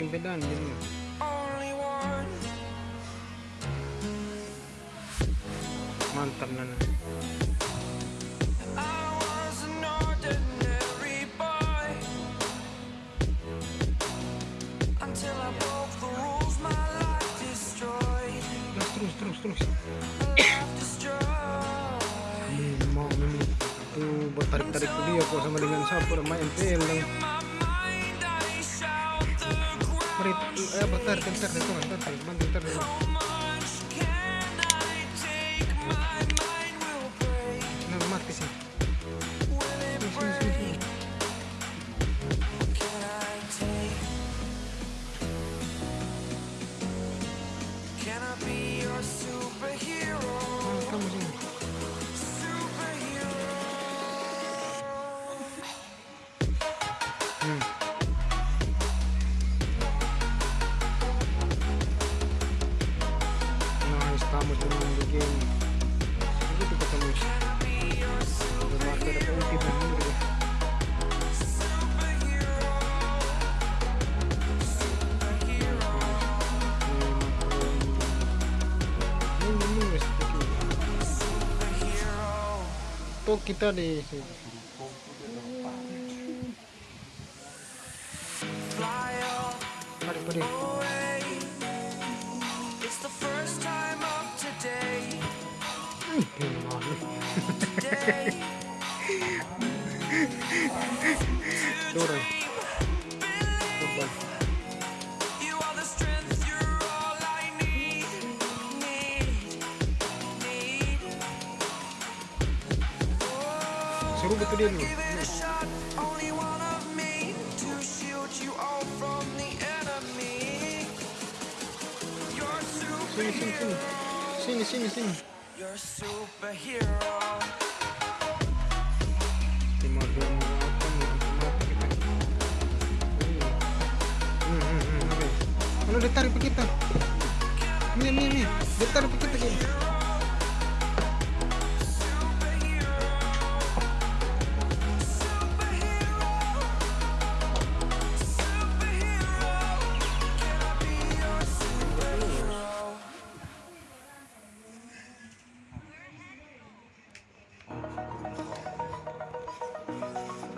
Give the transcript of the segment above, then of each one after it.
saking beda anjirnya mantap nana. Terus terus terus ini mau ini tuh bertarik-tarik dia kok sama dengan sapu sama MPL voy a pasar, que el terreno, el. poquito de... seru betul dia dulu. Sini sini sini. Sini sini sini. Hmm hmm Mana dia tarik kita? Ni ni ni, dia tarik kita kita.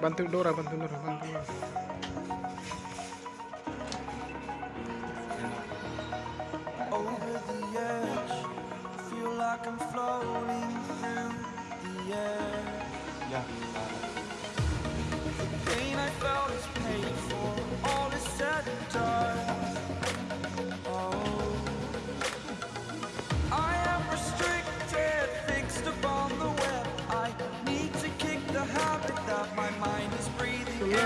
bantu Dora bantu Dora bantu Dora.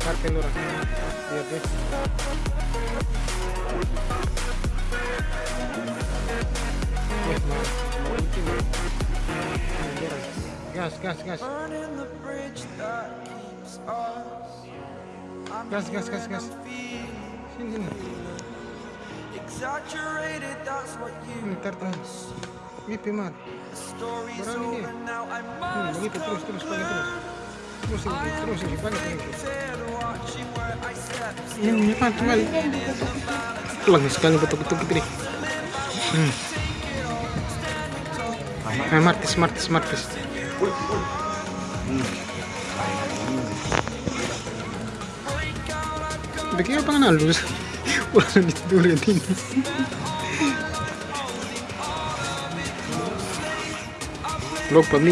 Parking orang. Lihat deh. Gas, gas. Gas, gas, gas, gas. Sini, sini. ntar tertahan. Mimpi mat. Berani ini. Hmm, begitu terus, terus, paling terus. Terus lagi terus lagi paling terus. Ini pan kembali. Tulang sekali betul-betul gitu nih. Hmm. Hey, martis, martis, martis. 느낌이 빵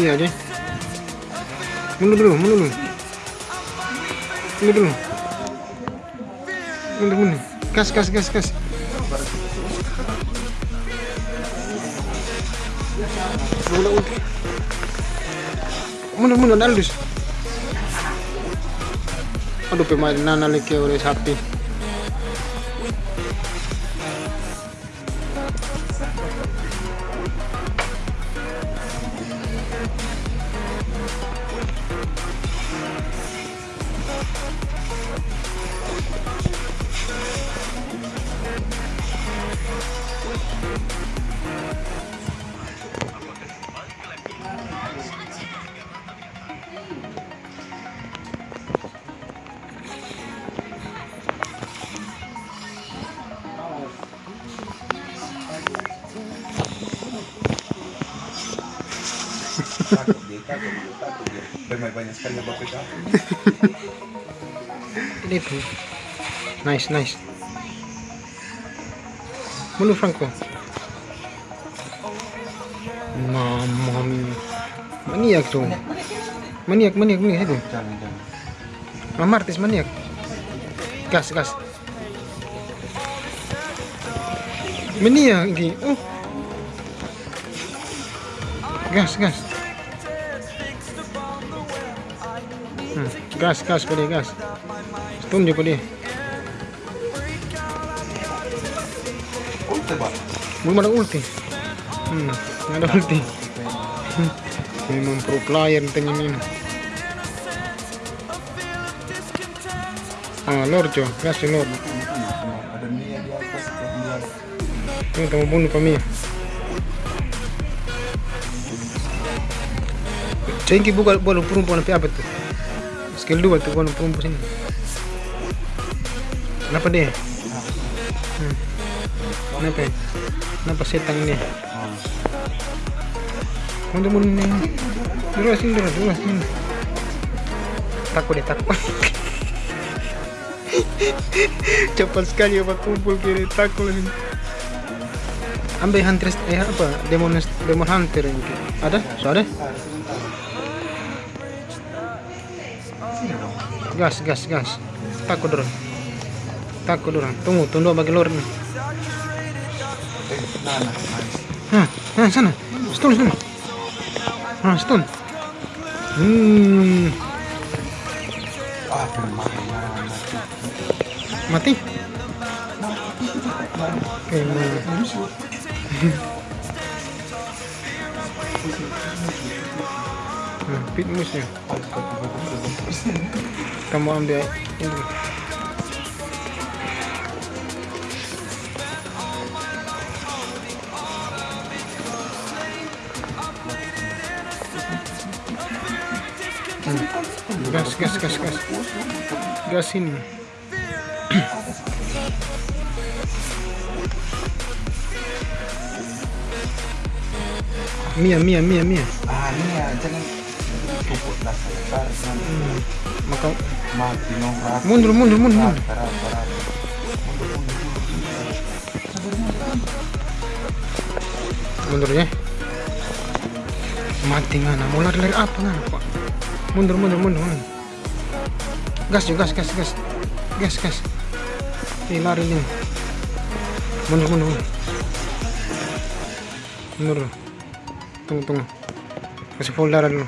aja mulu dulu mulu dulu. Mulu dulu. Mulu dulu kas, kas. Mundur, mundur, mulu mulu mulu mulu Aduh, pemain nana lagi oleh sapi. Ini tuh. Nice, nice. Mundur Franco. Mamma mia. Maniak tuh. Maniak, maniak, maniak itu. Mama artis maniak. Gas, gas. Maniak ini. Oh. Gas, gas. Hmm, gas, gas pada gas. Stun dia pada. ulti pak Belum ada ulti. Hmm, ada ulti. Memang pro player tanya ini. Ah, Lord Jo, gas si Lord. ada Mia di atas dia Ini kamu bunuh kami. Cengki buka bola perempuan apa tuh? Skill 2 tuh bola perempuan sini. Kenapa dia? Hmm. Kenapa? Kenapa setan ini? Mundur mundur nih. Dulu sini dulu dulu sini. Takut deh takut. Cepat sekali apa kumpul kiri takut ini. Ambil hunter eh apa demon demon hunter ini. Ada? So ada? Gas gas gas. Takut dulu. Takut dulu. Tunggu tunggu bagi lor nih. nah nah sana. Stun stun. Hah stun. Hmm. mati emang nah, pit musnya kamu ambil ini Hmm. gas gas gas gas gas ini Mia, Mia, Mia, Mia. ah Mia jangan pupuk tarik nanti Hmm. Maka mati nongkrong mundur, mundur, mundur, mundur. Mundur ya. Mati ngana, mau lari-lari apa ngana, Pak? Mundur, mundur, mundur, mundur. Gas juga, gas, gas, gas. Gas, gas. Eh, lari nih. Mundur, mundur, mundur. Mundur. Tunggu, tunggu. Kasih full darah dulu.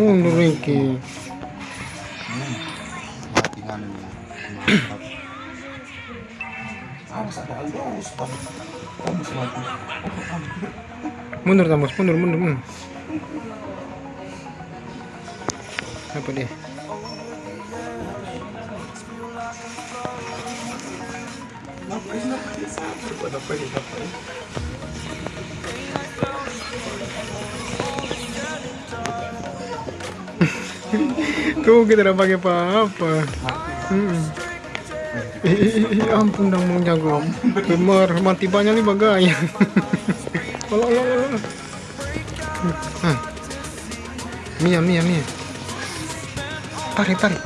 Kamu selalu Mundur Tamus, mundur, mundur, mundur. Apa dia? Tuh kita udah pakai apa-apa. Hmm. Ampun dong mau jago. Bemer mati banyak nih bagaya. Olah, olah, olah. Hah. Mia, Mia, Mia. Tarik, tarik.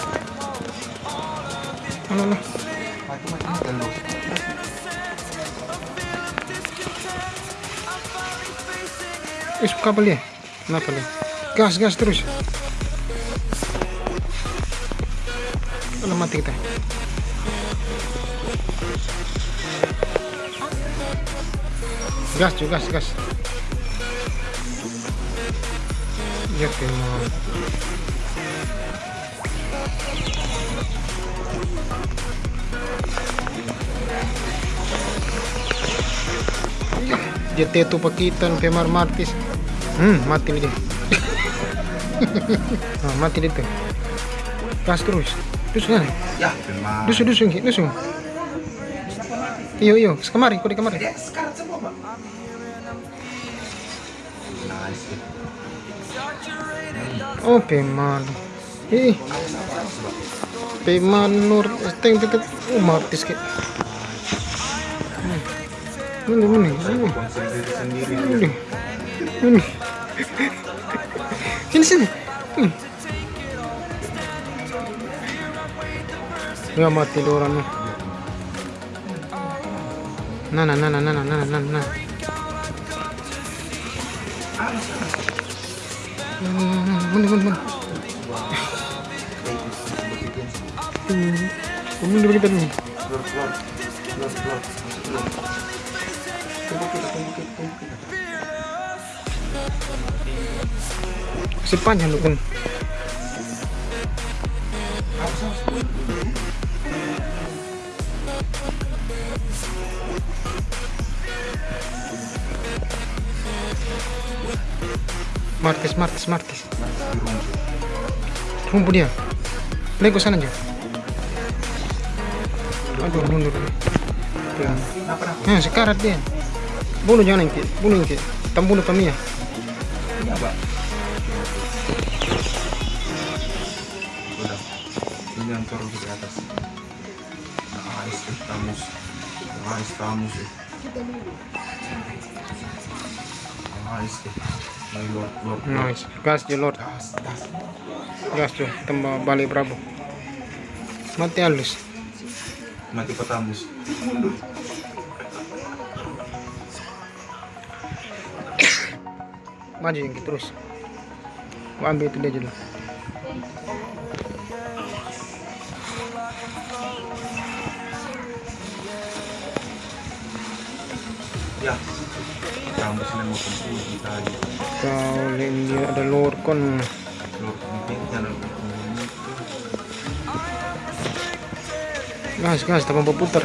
Olah, olah. Eh, suka apa dia? Kenapa dia? Gas, gas terus. Mati kita. Gas, cuy, gas, gas. Ya no. Dia teto pakitan Pemar Martis. Hmm, mati nih dia. ah, mati dia. Gas terus dusun ya. Dusun dusun dusun. Iyo iyo. Kemari kok di kamari. Oh peman ih peman nur. Teng teng oh martis ke ini ini ini ini ini sini. Hmm. Mati dua orang. nih. Nah, nah, nah, nah, nah, nah, nah, nah. Hmm, kita dulu. Lu kan. Martis, Martis, Martis. Rumpu dia. Lego sana aja. Aduh, mundur. Nah, sekarat dia. Bunuh jangan engke, bunuh engke. Tambun kami ya. Iya, Pak. Udah. Ini yang turun ke atas. Nah, tamus, Nah, estamos. Ah, este. Nice. Gas je Lord. Gas je. Tambah balik Prabu. Mati halus. Mati petamus. Maju yang terus. Gua ambil itu dia dulu. Ya kita ada lorkon lorkon gas gas tambah putar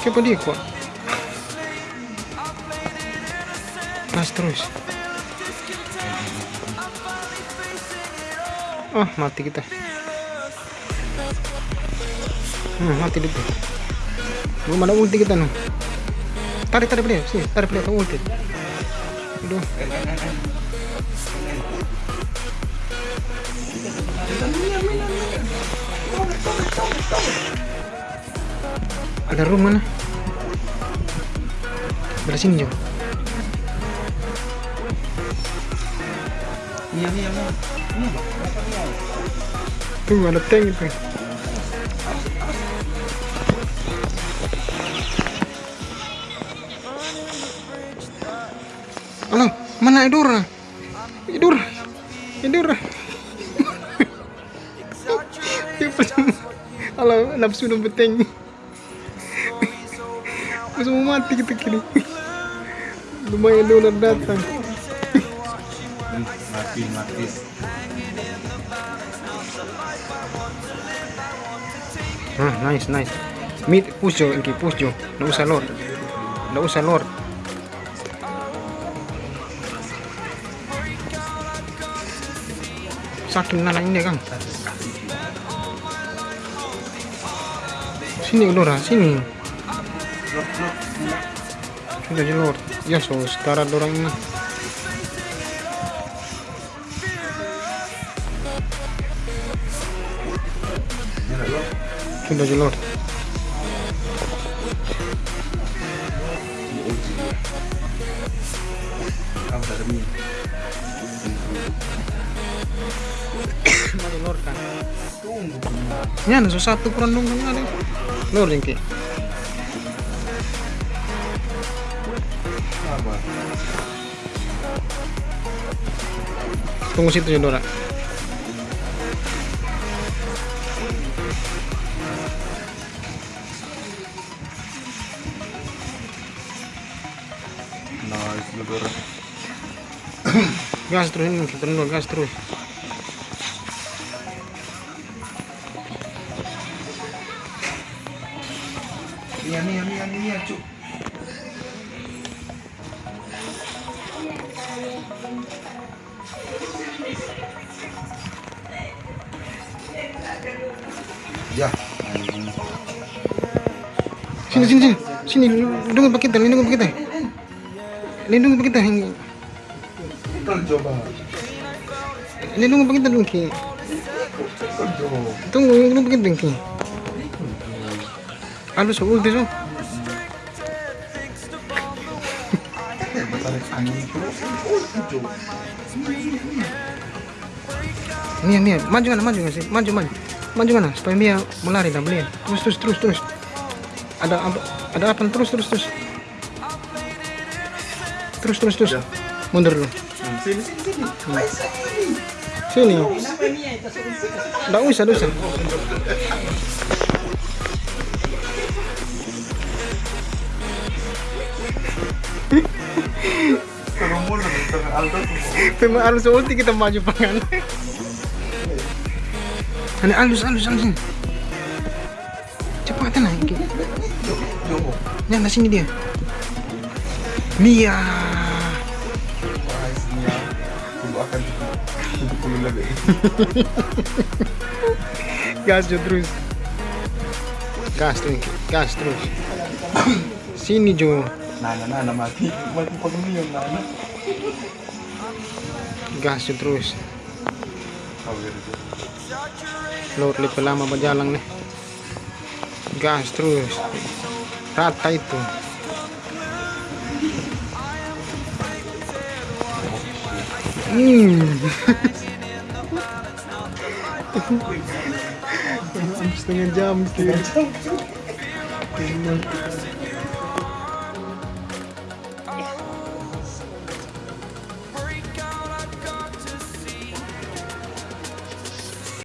Che pellicola? terus. Ah, mati kita. Hmm, mati dia. Belum ada ulti kita nih. Tarik, tarik beliau. Sini, tarik beliau ulti. Aduh. Ada room mana? Belah sini jauh. Iya, iya, iya tuh ada tank itu halo mana Idura? Idura, Idura. halo nafsu udah beteng. Masuk mau mati kita kiri, Lumayan dolar datang. Mati, mati. ah nice nice. Mid push yo Enki push yo no usa lord. No usa lord. Sakin na ini kang. Sini lora sini. Sudah lord. Ya so sekarang orang ini. Pindah aja jalur. Nyan, susah tuh perundung kan ada. lor yang jengki. Tunggu situ ya dorak Gas terus ini, dulu gas terus. Iya, nih, nih, nih, nih, cuk. Ya. Sini sini sini. Sini lindungi pak kita, lindungi pak kita. Lindungi pak kita. Coba. Lindungi pak kita dong ki. Tunggu, pak kita dong ki. Terus. Oh, coba. Mia, Mia, maju mana, maju nggak sih? Maju, maju. Maju mana? Supaya Mia melari dan beliin. Terus, terus, terus, terus. Ada apa? Ada apa? Terus, terus, terus. Terus, terus, terus. Ya. Mundur dulu. Sini, sini, sini. Ayo, sini. Sini. Nggak usah, nggak usah. Aldo semua. Tema alus ulti kita maju pangan. Ini alus, alus, alus. Cepat. Ki. Coba. Ya, nah sini dia. Mia. Puluh lebih. Gas Jo terus. Gas terus, gas terus. Sini Jo. Nana, Nana mati. Mati pagamiyan, Nana. Gas Jo terus. Kawir itu. Lord lebih lama berjalan nih. Gas terus. Rata itu. Hmm. setengah jam setengah jam